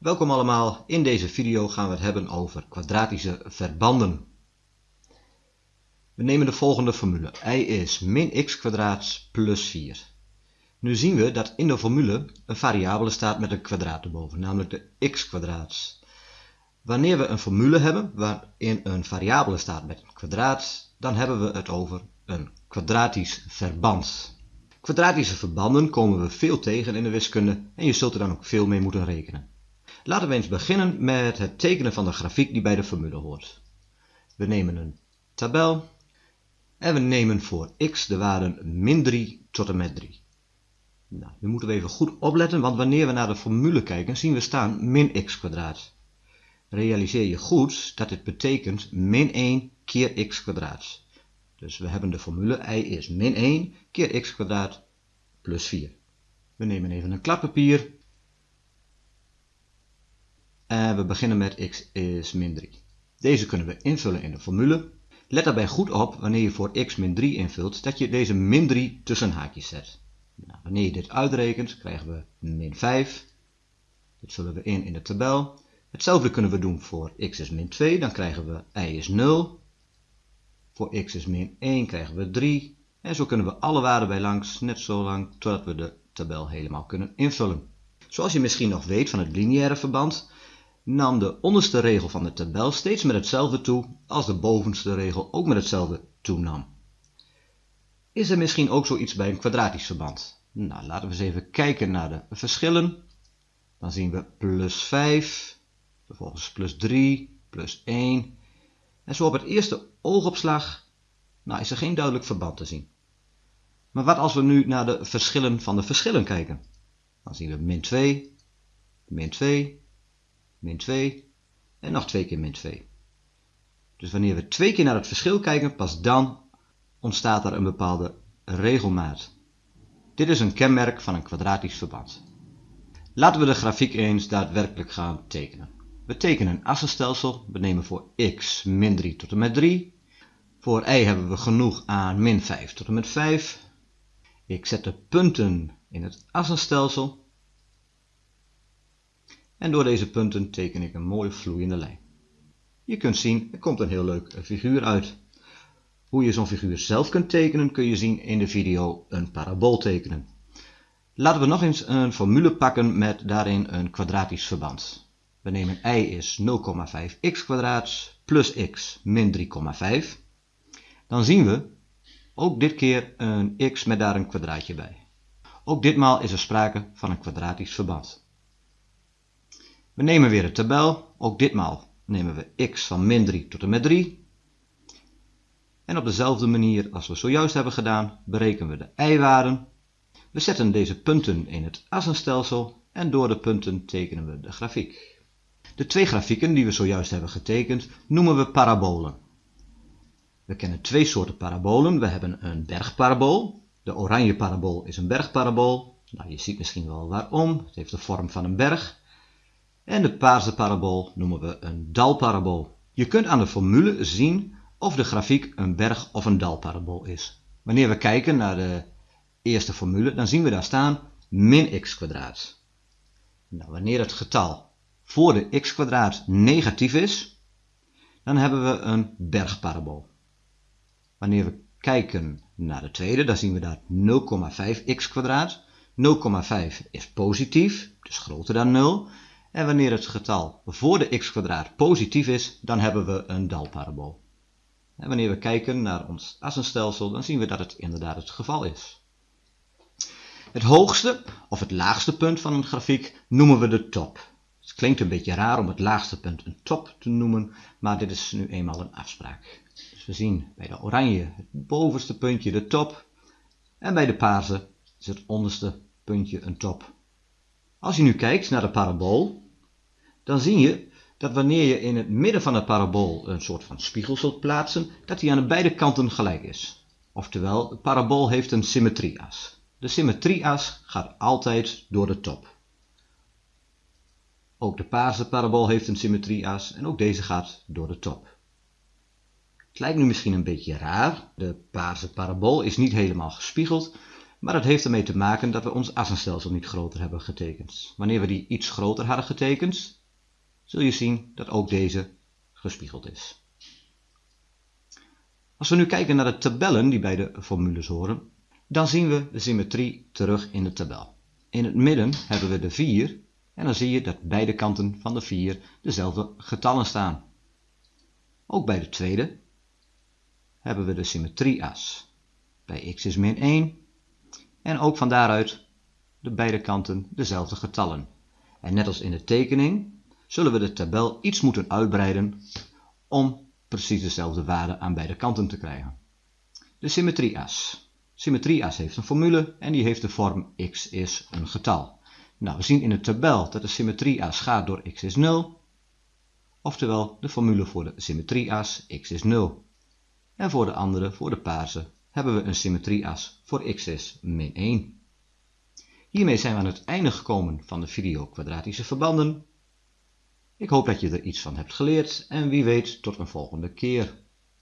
Welkom allemaal, in deze video gaan we het hebben over kwadratische verbanden. We nemen de volgende formule, y is min x kwadraat plus 4. Nu zien we dat in de formule een variabele staat met een kwadraat erboven, namelijk de x kwadraat. Wanneer we een formule hebben waarin een variabele staat met een kwadraat, dan hebben we het over een kwadratisch verband. Kwadratische verbanden komen we veel tegen in de wiskunde en je zult er dan ook veel mee moeten rekenen. Laten we eens beginnen met het tekenen van de grafiek die bij de formule hoort. We nemen een tabel en we nemen voor x de waarden min 3 tot en met 3. Nou, nu moeten we even goed opletten, want wanneer we naar de formule kijken, zien we staan min x. Realiseer je goed dat dit betekent min 1 keer x kwadraat. Dus we hebben de formule y is min 1 keer x kwadraat plus 4. We nemen even een kladpapier en we beginnen met x is min 3. Deze kunnen we invullen in de formule. Let daarbij goed op wanneer je voor x min 3 invult dat je deze min 3 tussen haakjes zet. Nou, wanneer je dit uitrekent krijgen we min 5. Dit vullen we in in de tabel. Hetzelfde kunnen we doen voor x is min 2, dan krijgen we y is 0. Voor x is min 1 krijgen we 3. En zo kunnen we alle waarden bij langs, net zo lang totdat we de tabel helemaal kunnen invullen. Zoals je misschien nog weet van het lineaire verband, nam de onderste regel van de tabel steeds met hetzelfde toe als de bovenste regel ook met hetzelfde toenam. Is er misschien ook zoiets bij een kwadratisch verband? Nou, laten we eens even kijken naar de verschillen. Dan zien we plus 5, vervolgens plus 3, plus 1. En zo op het eerste oogopslag nou, is er geen duidelijk verband te zien. Maar wat als we nu naar de verschillen van de verschillen kijken? Dan zien we min 2, min 2, min 2 en nog twee keer min 2. Dus wanneer we twee keer naar het verschil kijken, pas dan ontstaat er een bepaalde regelmaat. Dit is een kenmerk van een kwadratisch verband. Laten we de grafiek eens daadwerkelijk gaan tekenen. We tekenen een assenstelsel. We nemen voor x min 3 tot en met 3. Voor y hebben we genoeg aan min 5 tot en met 5. Ik zet de punten in het assenstelsel. En door deze punten teken ik een mooie vloeiende lijn. Je kunt zien, er komt een heel leuk figuur uit. Hoe je zo'n figuur zelf kunt tekenen, kun je zien in de video een parabool tekenen. Laten we nog eens een formule pakken met daarin een kwadratisch verband. We nemen y is 0,5x plus x min 3,5. Dan zien we ook dit keer een x met daar een kwadraatje bij. Ook ditmaal is er sprake van een kwadratisch verband. We nemen weer de tabel. Ook ditmaal nemen we x van min 3 tot en met 3. En op dezelfde manier als we zojuist hebben gedaan, berekenen we de y-waarden. We zetten deze punten in het assenstelsel en door de punten tekenen we de grafiek. De twee grafieken die we zojuist hebben getekend noemen we parabolen. We kennen twee soorten parabolen. We hebben een bergparabool. De oranje parabool is een bergparabool. Nou, je ziet misschien wel waarom. Het heeft de vorm van een berg. En de paarse parabool noemen we een dalparabool. Je kunt aan de formule zien of de grafiek een berg- of een dalparabool is. Wanneer we kijken naar de eerste formule, dan zien we daar staan min x kwadraat. Nou, wanneer het getal voor de x kwadraat negatief is, dan hebben we een bergparabool. Wanneer we kijken naar de tweede, dan zien we daar 0,5x kwadraat. 0,5 is positief, dus groter dan 0. En wanneer het getal voor de x kwadraat positief is, dan hebben we een dalparabool. En wanneer we kijken naar ons assenstelsel, dan zien we dat het inderdaad het geval is. Het hoogste of het laagste punt van een grafiek noemen we de top. Het klinkt een beetje raar om het laagste punt een top te noemen, maar dit is nu eenmaal een afspraak. Dus we zien bij de oranje het bovenste puntje de top en bij de paarse is het onderste puntje een top. Als je nu kijkt naar de parabool, dan zie je dat wanneer je in het midden van de parabool een soort van spiegel zult plaatsen, dat die aan de beide kanten gelijk is. Oftewel, de parabool heeft een symmetrieas. De symmetrieas gaat altijd door de top. Ook de paarse parabool heeft een symmetrieas en ook deze gaat door de top. Het lijkt nu misschien een beetje raar, de paarse parabool is niet helemaal gespiegeld, maar dat heeft ermee te maken dat we ons assenstelsel niet groter hebben getekend. Wanneer we die iets groter hadden getekend, zul je zien dat ook deze gespiegeld is. Als we nu kijken naar de tabellen die bij de formules horen, dan zien we de symmetrie terug in de tabel. In het midden hebben we de 4 en dan zie je dat beide kanten van de 4 dezelfde getallen staan. Ook bij de tweede hebben we de symmetrieas. Bij x is min 1 en ook van daaruit de beide kanten dezelfde getallen. En net als in de tekening zullen we de tabel iets moeten uitbreiden om precies dezelfde waarde aan beide kanten te krijgen. De symmetrieas. Symmetrieas heeft een formule en die heeft de vorm x is een getal. Nou, we zien in de tabel dat de symmetrieas gaat door x is 0, oftewel de formule voor de symmetrieas x is 0. En voor de andere, voor de paarse, hebben we een symmetrieas voor x is min 1. Hiermee zijn we aan het einde gekomen van de video kwadratische verbanden. Ik hoop dat je er iets van hebt geleerd en wie weet tot een volgende keer.